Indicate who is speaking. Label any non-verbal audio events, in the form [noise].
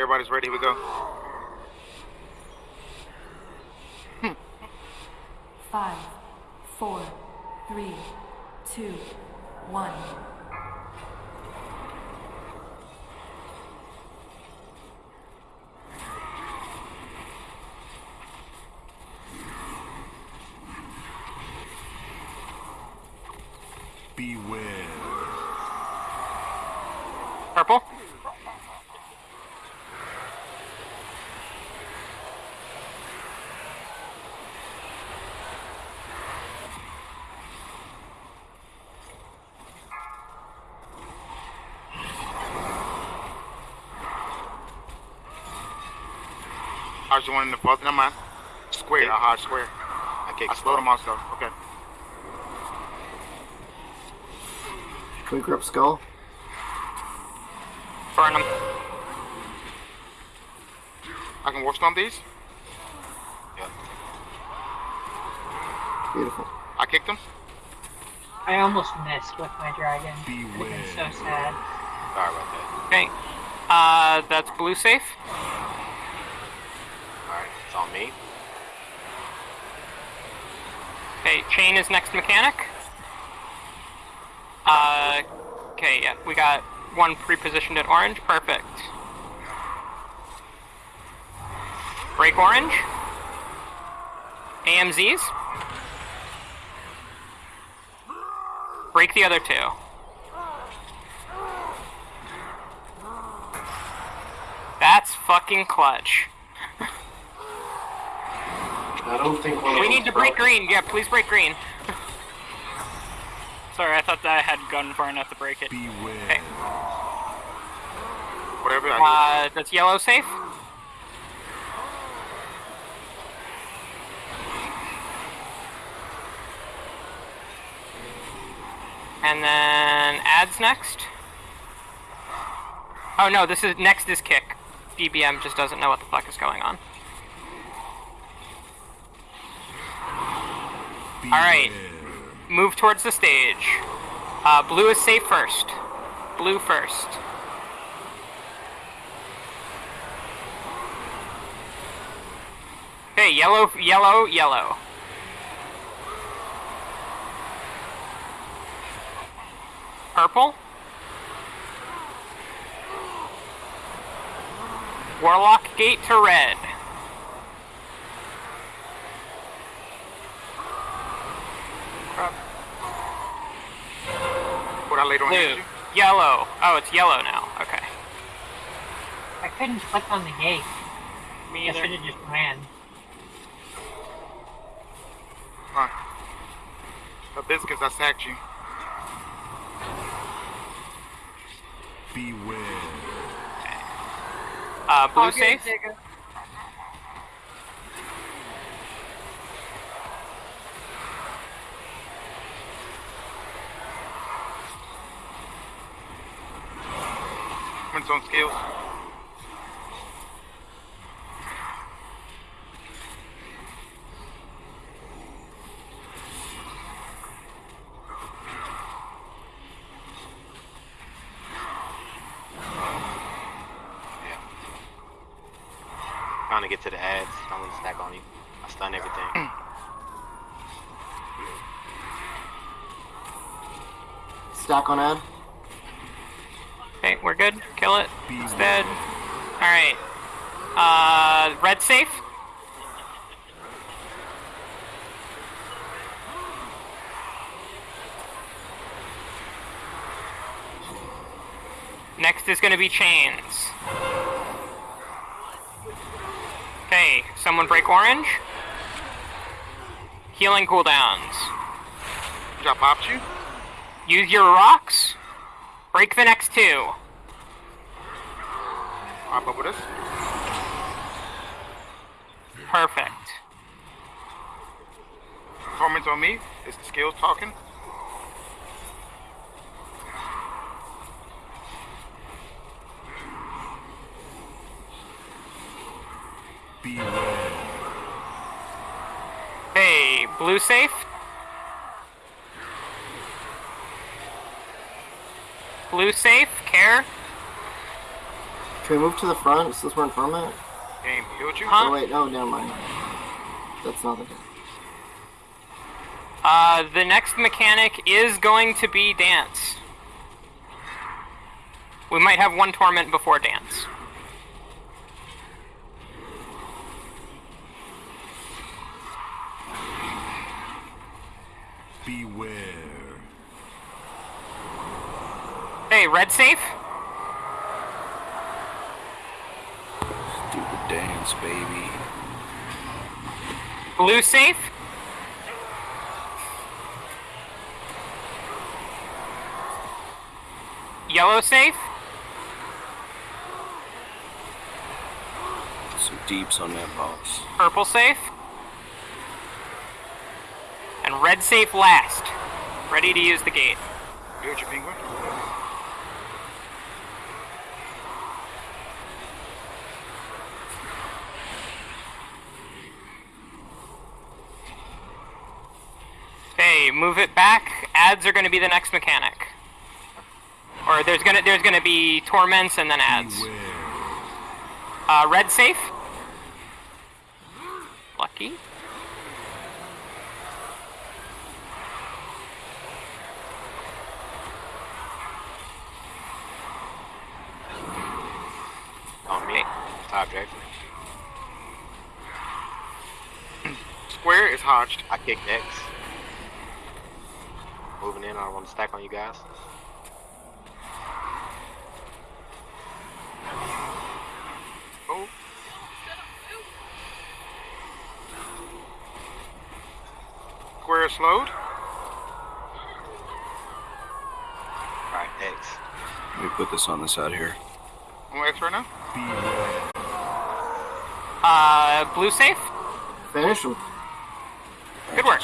Speaker 1: everybody's ready. Here we go.
Speaker 2: Five, four, three, two, one.
Speaker 3: Beware.
Speaker 4: Purple.
Speaker 1: How's the one in the front? Never mind. Square. I hard square.
Speaker 5: I kick
Speaker 1: I slowed him also. Okay.
Speaker 6: Can we grab skull?
Speaker 4: Burn him.
Speaker 1: I can work on these.
Speaker 6: Beautiful.
Speaker 1: I kicked him.
Speaker 7: I almost missed with my dragon.
Speaker 3: Beware.
Speaker 7: I'm so sad.
Speaker 5: Sorry about that.
Speaker 4: Okay. Uh, that's blue safe.
Speaker 5: It's on me.
Speaker 4: Okay, chain is next mechanic. Uh, okay, yeah, we got one pre-positioned at orange. Perfect. Break orange. AMZs. Break the other two. That's fucking clutch. [laughs]
Speaker 6: I don't think one
Speaker 4: We need to break green. Yeah, please break green. [laughs]
Speaker 8: Sorry, I thought that I had gone far enough to break it.
Speaker 3: Beware.
Speaker 4: Okay.
Speaker 1: Whatever. I
Speaker 4: Uh, that's yellow safe. And then ads next. Oh no, this is next is kick. BBM just doesn't know what the fuck is going on.
Speaker 3: Beware.
Speaker 4: Alright. Move towards the stage. Uh, blue is safe first. Blue first. Okay, yellow, yellow, yellow. Purple. Warlock gate to red.
Speaker 1: What I laid on
Speaker 4: Blue.
Speaker 1: energy.
Speaker 4: Yellow. Oh, it's yellow now. Okay.
Speaker 7: I couldn't click on the gate.
Speaker 4: Me
Speaker 7: I should have just ran.
Speaker 1: Huh. Hibiscus, I sacked you.
Speaker 3: Beware.
Speaker 4: Uh, blue
Speaker 7: I'll
Speaker 4: safe.
Speaker 7: It, Jacob.
Speaker 1: Wins on skills.
Speaker 5: Trying to get to the ads. I'm gonna stack on you. I stun everything. Mm.
Speaker 6: Stack on ad.
Speaker 4: Okay, we're good. Kill it. It's dead. Alright. Uh, red safe? Next is gonna be chains. Okay, someone break orange. Healing cooldowns.
Speaker 1: Drop popped you?
Speaker 4: Use your rocks. Break the next two.
Speaker 1: Pop up with us.
Speaker 4: Perfect.
Speaker 1: Performance on me. Is the skills talking.
Speaker 3: Beware.
Speaker 4: Hey, blue safe? Blue safe, care?
Speaker 6: Can we move to the front since we're in torment?
Speaker 1: Game healed you?
Speaker 4: Huh?
Speaker 6: Oh wait, no, never mind. That's not the
Speaker 4: Uh, the next mechanic is going to be dance. We might have one torment before dance.
Speaker 3: Beware.
Speaker 4: Hey, red safe?
Speaker 9: Stupid dance, baby.
Speaker 4: Blue safe? Yellow safe?
Speaker 9: Some deeps on that boss.
Speaker 4: Purple safe? And red safe last. Ready to use the gate.
Speaker 1: Healed you, penguin?
Speaker 4: Okay, move it back. Ads are going to be the next mechanic. Or there's gonna there's gonna be torments and then ads. Uh, red safe. Lucky.
Speaker 5: On me. Top objective.
Speaker 1: Square is hodged.
Speaker 5: I kicked X. Moving in, I want to stack on you guys.
Speaker 1: Oh. Square is slowed.
Speaker 5: Alright, X.
Speaker 9: Let me put this on the side here.
Speaker 1: On X right now.
Speaker 4: Uh, blue safe.
Speaker 6: Finish him.
Speaker 4: Good work.